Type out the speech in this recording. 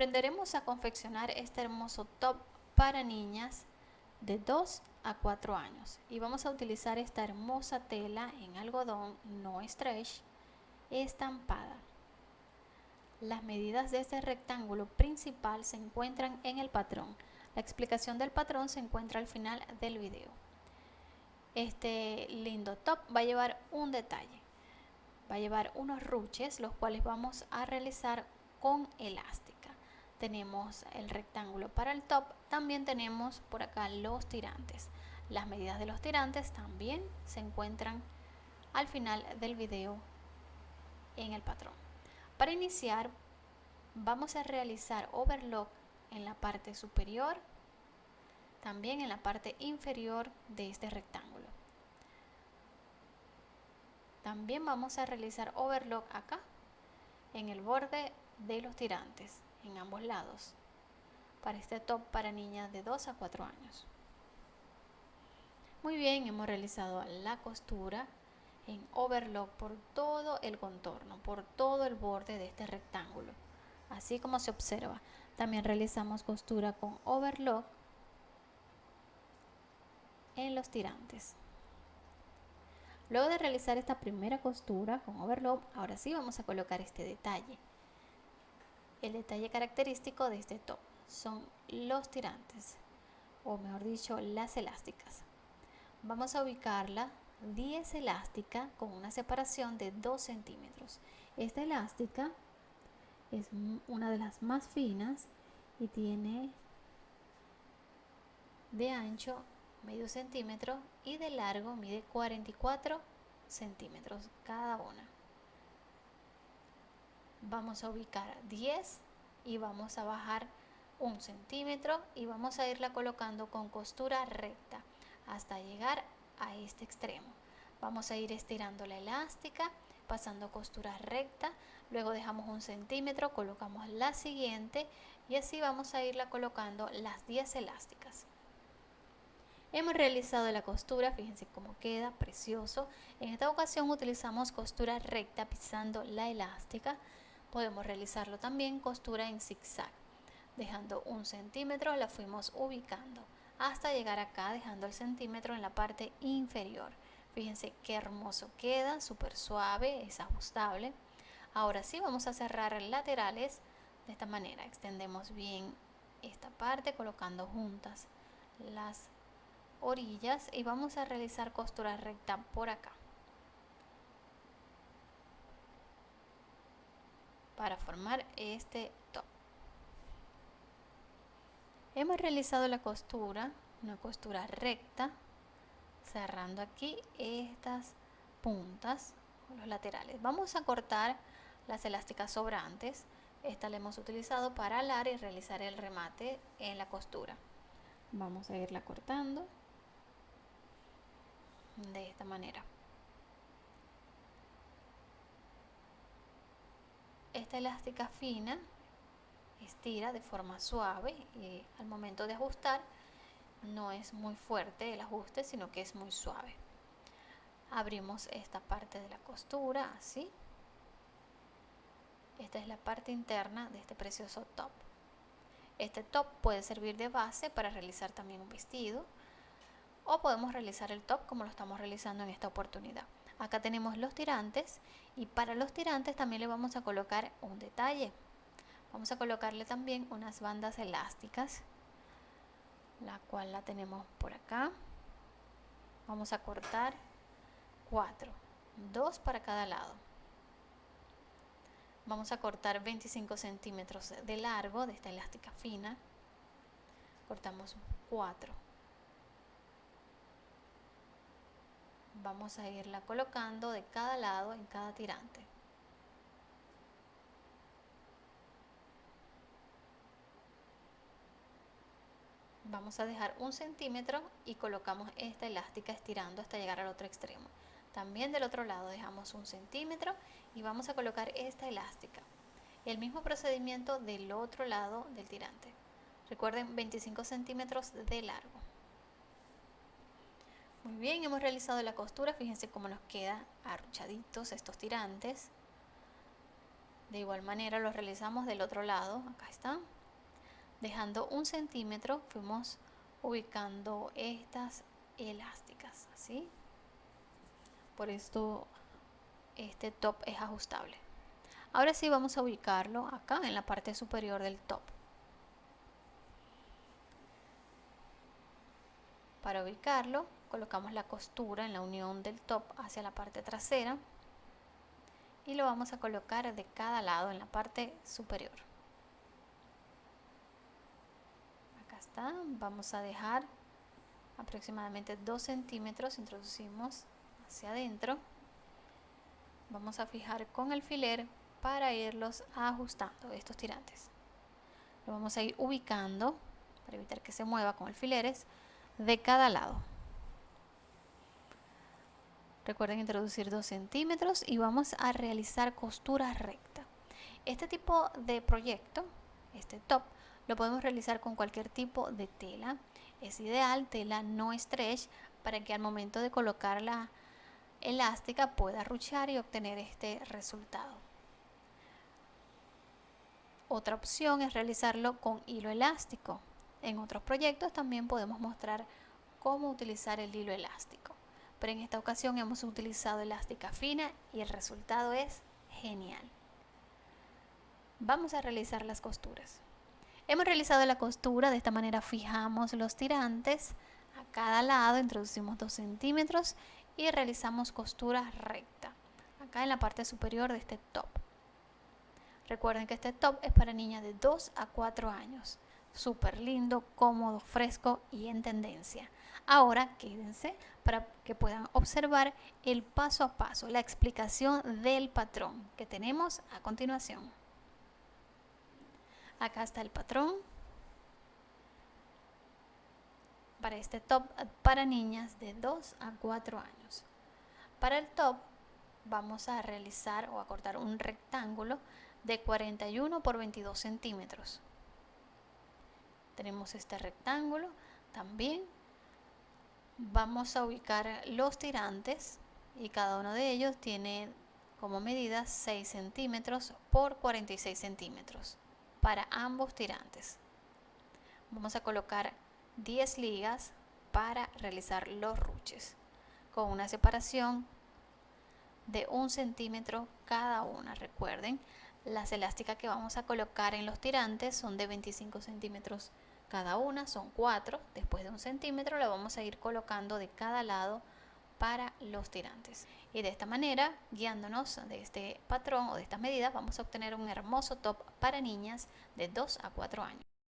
Aprenderemos a confeccionar este hermoso top para niñas de 2 a 4 años y vamos a utilizar esta hermosa tela en algodón no stretch estampada. Las medidas de este rectángulo principal se encuentran en el patrón. La explicación del patrón se encuentra al final del video. Este lindo top va a llevar un detalle. Va a llevar unos ruches los cuales vamos a realizar con elástica tenemos el rectángulo para el top, también tenemos por acá los tirantes. Las medidas de los tirantes también se encuentran al final del video en el patrón. Para iniciar vamos a realizar overlock en la parte superior, también en la parte inferior de este rectángulo. También vamos a realizar overlock acá en el borde de los tirantes en ambos lados para este top para niñas de 2 a 4 años. Muy bien, hemos realizado la costura en overlock por todo el contorno, por todo el borde de este rectángulo, así como se observa. También realizamos costura con overlock en los tirantes. Luego de realizar esta primera costura con overlock, ahora sí vamos a colocar este detalle. El detalle característico de este top son los tirantes, o mejor dicho, las elásticas. Vamos a ubicarla 10 elástica con una separación de 2 centímetros. Esta elástica es una de las más finas y tiene de ancho medio centímetro y de largo mide 44 centímetros cada una vamos a ubicar 10 y vamos a bajar un centímetro y vamos a irla colocando con costura recta hasta llegar a este extremo vamos a ir estirando la elástica pasando costura recta luego dejamos un centímetro colocamos la siguiente y así vamos a irla colocando las 10 elásticas Hemos realizado la costura, fíjense cómo queda, precioso. En esta ocasión utilizamos costura recta pisando la elástica. Podemos realizarlo también costura en zigzag. Dejando un centímetro la fuimos ubicando hasta llegar acá dejando el centímetro en la parte inferior. Fíjense qué hermoso queda, súper suave, es ajustable. Ahora sí vamos a cerrar laterales de esta manera. Extendemos bien esta parte colocando juntas las orillas y vamos a realizar costura recta por acá. Para formar este top. Hemos realizado la costura, una costura recta, cerrando aquí estas puntas, los laterales. Vamos a cortar las elásticas sobrantes. Esta la hemos utilizado para alar y realizar el remate en la costura. Vamos a irla cortando de esta manera. Esta elástica fina estira de forma suave y al momento de ajustar no es muy fuerte el ajuste sino que es muy suave. Abrimos esta parte de la costura así. Esta es la parte interna de este precioso top. Este top puede servir de base para realizar también un vestido o podemos realizar el top como lo estamos realizando en esta oportunidad acá tenemos los tirantes y para los tirantes también le vamos a colocar un detalle. Vamos a colocarle también unas bandas elásticas la cual la tenemos por acá. Vamos a cortar cuatro dos para cada lado. Vamos a cortar 25 centímetros de largo de esta elástica fina. Cortamos 4 vamos a irla colocando de cada lado en cada tirante. Vamos a dejar un centímetro y colocamos esta elástica estirando hasta llegar al otro extremo. También del otro lado dejamos un centímetro y vamos a colocar esta elástica. El mismo procedimiento del otro lado del tirante. Recuerden 25 centímetros de largo muy bien, hemos realizado la costura, fíjense cómo nos queda arruchaditos estos tirantes. De igual manera lo realizamos del otro lado, acá está. Dejando un centímetro fuimos ubicando estas elásticas, así. Por esto este top es ajustable. Ahora sí vamos a ubicarlo acá en la parte superior del top. Para ubicarlo colocamos la costura en la unión del top hacia la parte trasera y lo vamos a colocar de cada lado en la parte superior. Acá está, vamos a dejar aproximadamente 2 centímetros, introducimos hacia adentro. Vamos a fijar con alfiler para irlos ajustando estos tirantes. Lo vamos a ir ubicando para evitar que se mueva con alfileres de cada lado. Recuerden introducir 2 centímetros y vamos a realizar costura recta. Este tipo de proyecto, este top, lo podemos realizar con cualquier tipo de tela. Es ideal tela no stretch para que al momento de colocar la elástica pueda ruchar y obtener este resultado. Otra opción es realizarlo con hilo elástico. En otros proyectos también podemos mostrar cómo utilizar el hilo elástico. Pero en esta ocasión hemos utilizado elástica fina y el resultado es genial. Vamos a realizar las costuras. Hemos realizado la costura, de esta manera fijamos los tirantes a cada lado, introducimos 2 centímetros y realizamos costura recta acá en la parte superior de este top. Recuerden que este top es para niñas de 2 a 4 años. Súper lindo, cómodo, fresco y en tendencia. Ahora quédense para que puedan observar el paso a paso, la explicación del patrón que tenemos a continuación. Acá está el patrón para este top para niñas de 2 a 4 años. Para el top vamos a realizar o a cortar un rectángulo de 41 por 22 centímetros. Tenemos este rectángulo. También vamos a ubicar los tirantes y cada uno de ellos tiene como medida 6 centímetros por 46 centímetros para ambos tirantes. Vamos a colocar 10 ligas para realizar los ruches con una separación de un centímetro cada una. Recuerden, las elásticas que vamos a colocar en los tirantes son de 25 centímetros cada una, son 4. Después de un centímetro la vamos a ir colocando de cada lado para los tirantes. Y de esta manera, guiándonos de este patrón o de estas medidas, vamos a obtener un hermoso top para niñas de 2 a 4 años.